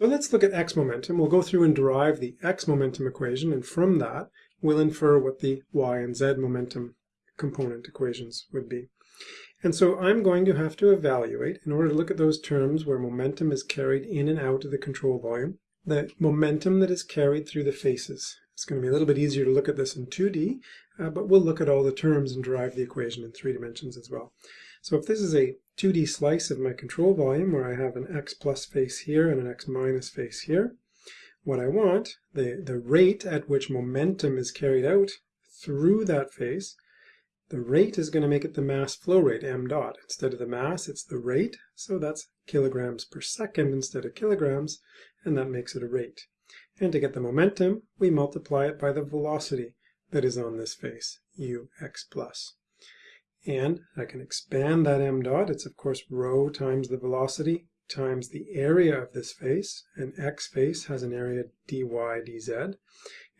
So let's look at x momentum. We'll go through and derive the x momentum equation, and from that, we'll infer what the y and z momentum component equations would be. And so I'm going to have to evaluate, in order to look at those terms where momentum is carried in and out of the control volume, the momentum that is carried through the faces. It's going to be a little bit easier to look at this in 2D, uh, but we'll look at all the terms and derive the equation in three dimensions as well. So if this is a 2D slice of my control volume where I have an x plus face here and an x minus face here, what I want, the, the rate at which momentum is carried out through that face, the rate is going to make it the mass flow rate, m dot. Instead of the mass, it's the rate, so that's kilograms per second instead of kilograms, and that makes it a rate. And to get the momentum, we multiply it by the velocity that is on this face, ux plus. And I can expand that m dot. It's of course rho times the velocity times the area of this face. And x face has an area dy dz.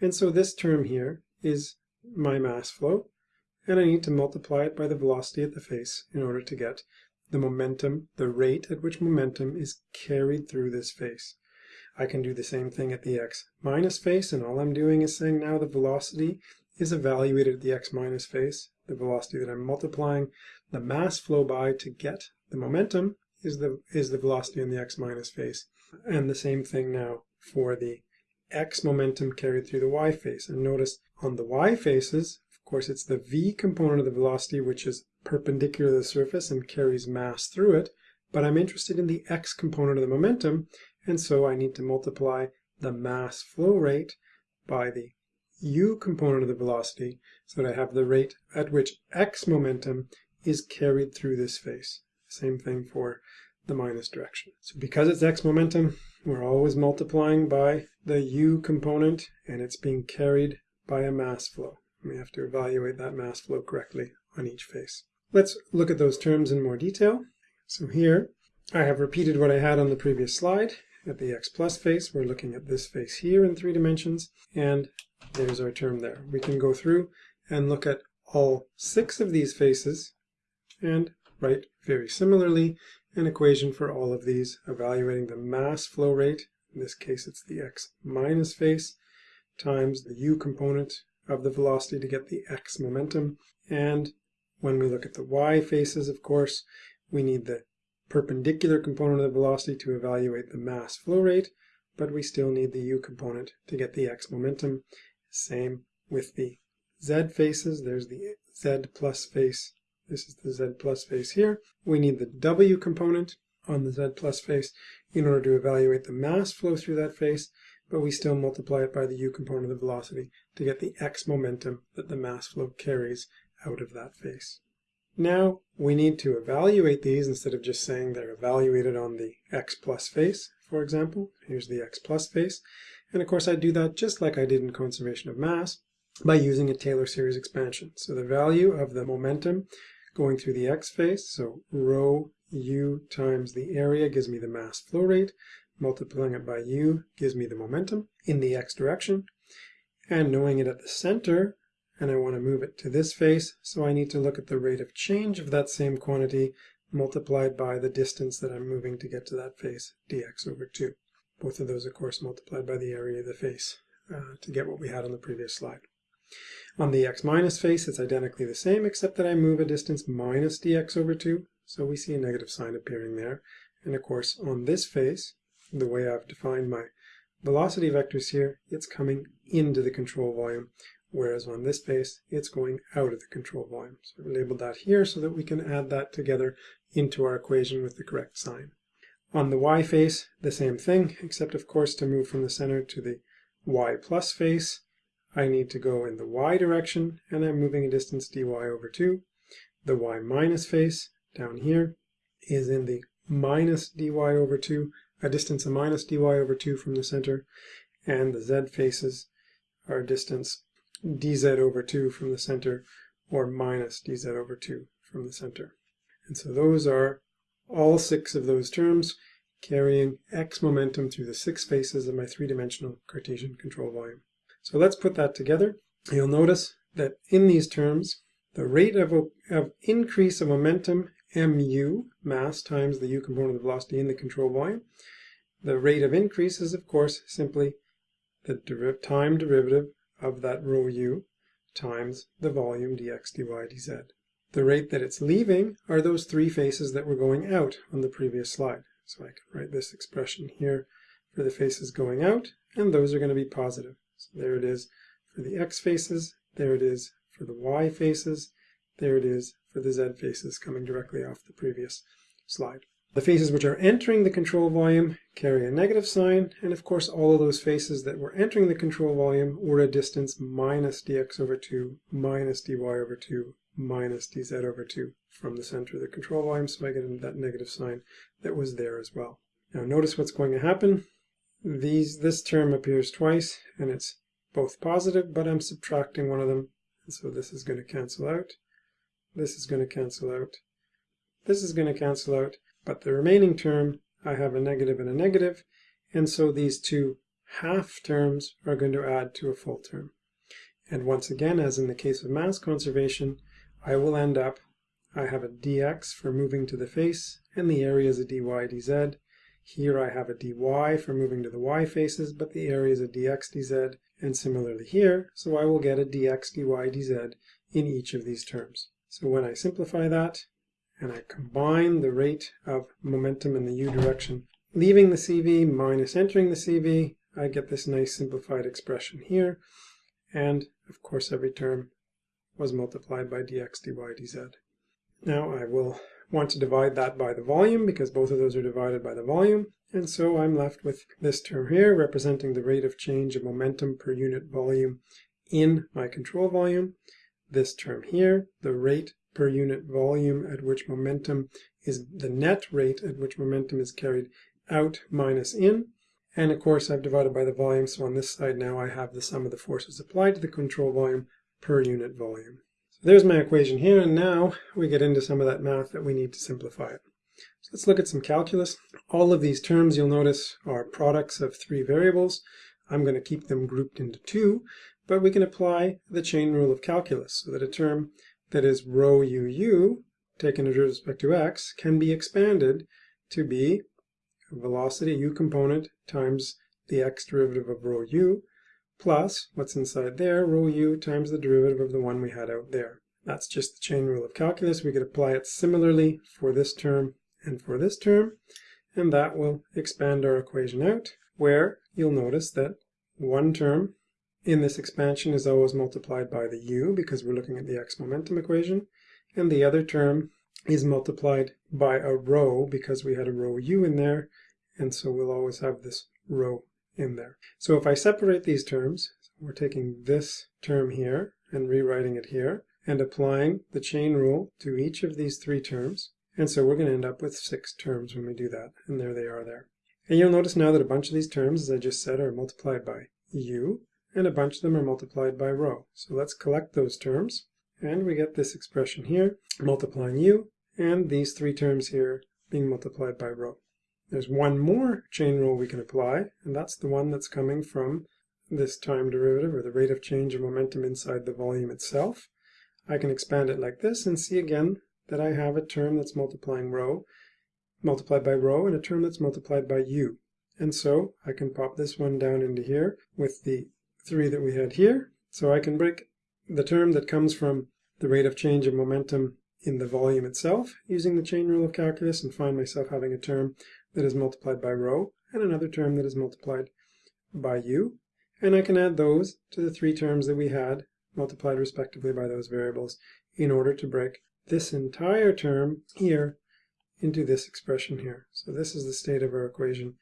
And so this term here is my mass flow. And I need to multiply it by the velocity at the face in order to get the momentum, the rate at which momentum is carried through this face. I can do the same thing at the x minus face, and all I'm doing is saying now the velocity is evaluated at the x minus face, the velocity that I'm multiplying the mass flow by to get the momentum is the is the velocity in the x minus face. And the same thing now for the x momentum carried through the y face. And notice on the y faces, of course, it's the v component of the velocity which is perpendicular to the surface and carries mass through it. But I'm interested in the x component of the momentum, and so I need to multiply the mass flow rate by the u component of the velocity so that I have the rate at which x momentum is carried through this face. Same thing for the minus direction. So because it's x momentum, we're always multiplying by the u component and it's being carried by a mass flow. We have to evaluate that mass flow correctly on each face. Let's look at those terms in more detail. So here I have repeated what I had on the previous slide. At the x plus face, we're looking at this face here in three dimensions, and there's our term there. We can go through and look at all six of these faces and write very similarly an equation for all of these, evaluating the mass flow rate, in this case it's the x minus face, times the u component of the velocity to get the x momentum. And when we look at the y faces, of course, we need the perpendicular component of the velocity to evaluate the mass flow rate, but we still need the u component to get the x momentum. Same with the z faces. There's the z plus face. This is the z plus face here. We need the w component on the z plus face in order to evaluate the mass flow through that face, but we still multiply it by the u component of the velocity to get the x momentum that the mass flow carries out of that face. Now we need to evaluate these instead of just saying they're evaluated on the x plus face, for example. Here's the x plus face. And of course I do that just like I did in conservation of mass by using a Taylor series expansion. So the value of the momentum going through the x face, so rho u times the area gives me the mass flow rate, multiplying it by u gives me the momentum in the x direction, and knowing it at the center, and I want to move it to this face, so I need to look at the rate of change of that same quantity multiplied by the distance that I'm moving to get to that face, dx over 2. Both of those, of course, multiplied by the area of the face uh, to get what we had on the previous slide. On the x minus face, it's identically the same, except that I move a distance minus dx over 2, so we see a negative sign appearing there. And of course, on this face, the way I've defined my velocity vectors here, it's coming into the control volume, whereas on this face, it's going out of the control volume. So I've labeled that here so that we can add that together into our equation with the correct sign. On the y face, the same thing, except of course to move from the center to the y plus face, I need to go in the y direction, and I'm moving a distance dy over 2. The y minus face, down here, is in the minus dy over 2, a distance of minus dy over 2 from the center, and the z faces are a distance dz over 2 from the center, or minus dz over 2 from the center. And so those are all six of those terms carrying x momentum through the six faces of my three-dimensional Cartesian control volume. So let's put that together. You'll notice that in these terms, the rate of, of increase of momentum mu, mass times the u component of the velocity in the control volume, the rate of increase is, of course, simply the deriv time derivative of that rho u times the volume dx dy dz. The rate that it's leaving are those three faces that were going out on the previous slide. So I can write this expression here for the faces going out, and those are going to be positive. So there it is for the x faces, there it is for the y faces, there it is for the z faces coming directly off the previous slide. The faces which are entering the control volume carry a negative sign, and of course all of those faces that were entering the control volume were a distance minus dx over 2, minus dy over 2, minus dz over 2 from the center of the control volume, so I get that negative sign that was there as well. Now notice what's going to happen. These This term appears twice, and it's both positive, but I'm subtracting one of them, and so this is going to cancel out. This is going to cancel out. This is going to cancel out. But the remaining term, I have a negative and a negative, and so these two half terms are going to add to a full term. And once again, as in the case of mass conservation, I will end up, I have a dx for moving to the face, and the area is a dy dz. Here I have a dy for moving to the y faces, but the area is a dx dz, and similarly here, so I will get a dx dy dz in each of these terms. So when I simplify that, and I combine the rate of momentum in the u direction leaving the CV minus entering the CV, I get this nice simplified expression here. And of course every term was multiplied by dx dy dz. Now I will want to divide that by the volume because both of those are divided by the volume. And so I'm left with this term here representing the rate of change of momentum per unit volume in my control volume. This term here, the rate per unit volume at which momentum is the net rate at which momentum is carried out minus in. And of course I've divided by the volume, so on this side now I have the sum of the forces applied to the control volume per unit volume. So there's my equation here, and now we get into some of that math that we need to simplify it. So let's look at some calculus. All of these terms you'll notice are products of three variables. I'm going to keep them grouped into two, but we can apply the chain rule of calculus so that a term that is rho uu, taken with respect to x, can be expanded to be velocity u component times the x derivative of rho u plus what's inside there, rho u times the derivative of the one we had out there. That's just the chain rule of calculus. We could apply it similarly for this term and for this term, and that will expand our equation out, where you'll notice that one term in this expansion is always multiplied by the u because we're looking at the x momentum equation. And the other term is multiplied by a rho because we had a rho u in there. And so we'll always have this rho in there. So if I separate these terms, we're taking this term here and rewriting it here and applying the chain rule to each of these three terms. And so we're going to end up with six terms when we do that. And there they are there. And you'll notice now that a bunch of these terms, as I just said, are multiplied by u and a bunch of them are multiplied by rho. So let's collect those terms, and we get this expression here, multiplying u, and these three terms here being multiplied by rho. There's one more chain rule we can apply, and that's the one that's coming from this time derivative, or the rate of change of momentum inside the volume itself. I can expand it like this and see again that I have a term that's multiplying rho, multiplied by rho, and a term that's multiplied by u. And so I can pop this one down into here with the 3 that we had here. So I can break the term that comes from the rate of change of momentum in the volume itself using the chain rule of calculus and find myself having a term that is multiplied by rho and another term that is multiplied by u. And I can add those to the three terms that we had multiplied respectively by those variables in order to break this entire term here into this expression here. So this is the state of our equation.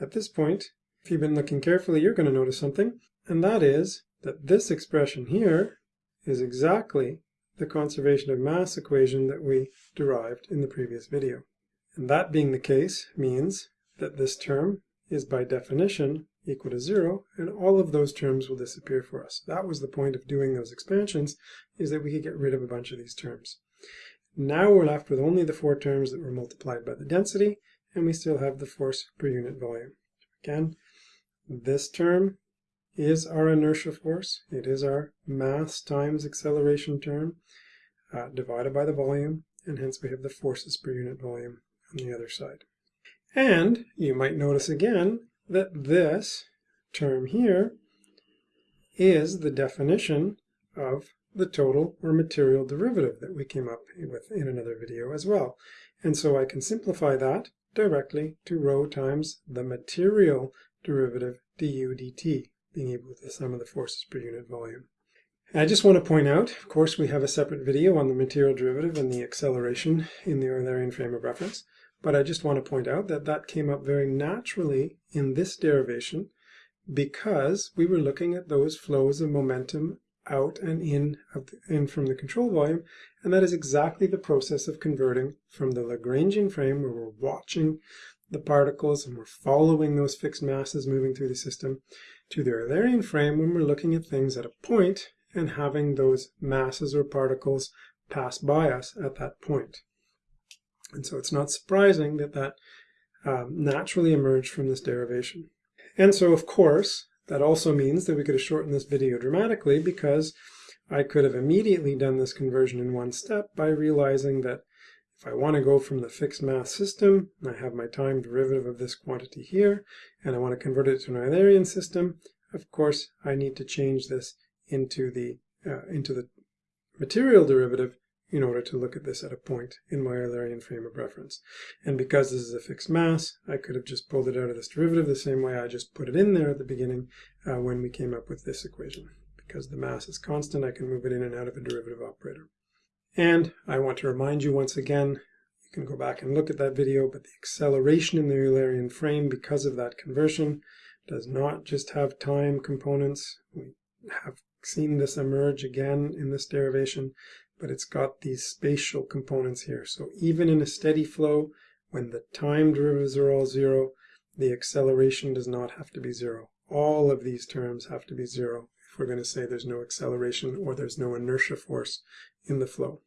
At this point, if you've been looking carefully, you're going to notice something. And that is that this expression here is exactly the conservation of mass equation that we derived in the previous video. And that being the case means that this term is by definition equal to zero, and all of those terms will disappear for us. That was the point of doing those expansions, is that we could get rid of a bunch of these terms. Now we're left with only the four terms that were multiplied by the density, and we still have the force per unit volume. Again, this term is our inertia force. It is our mass times acceleration term uh, divided by the volume, and hence we have the forces per unit volume on the other side. And you might notice again that this term here is the definition of the total or material derivative that we came up with in another video as well. And so I can simplify that directly to rho times the material derivative du dt, being able to sum of the forces per unit volume. I just want to point out, of course, we have a separate video on the material derivative and the acceleration in the Eulerian frame of reference, but I just want to point out that that came up very naturally in this derivation because we were looking at those flows of momentum out and in, in from the control volume, and that is exactly the process of converting from the Lagrangian frame where we're watching the particles and we're following those fixed masses moving through the system to the Eulerian frame when we're looking at things at a point and having those masses or particles pass by us at that point. And so it's not surprising that that um, naturally emerged from this derivation. And so, of course, that also means that we could have shortened this video dramatically because I could have immediately done this conversion in one step by realizing that if I want to go from the fixed mass system, I have my time derivative of this quantity here, and I want to convert it to an Eulerian system, of course, I need to change this into the uh, into the material derivative in order to look at this at a point in my Eulerian frame of reference. And because this is a fixed mass, I could have just pulled it out of this derivative the same way I just put it in there at the beginning uh, when we came up with this equation. Because the mass is constant, I can move it in and out of a derivative operator. And I want to remind you once again, you can go back and look at that video, but the acceleration in the Eulerian frame because of that conversion does not just have time components. We have seen this emerge again in this derivation, but it's got these spatial components here. So even in a steady flow, when the time derivatives are all zero, the acceleration does not have to be zero. All of these terms have to be zero we're going to say there's no acceleration or there's no inertia force in the flow.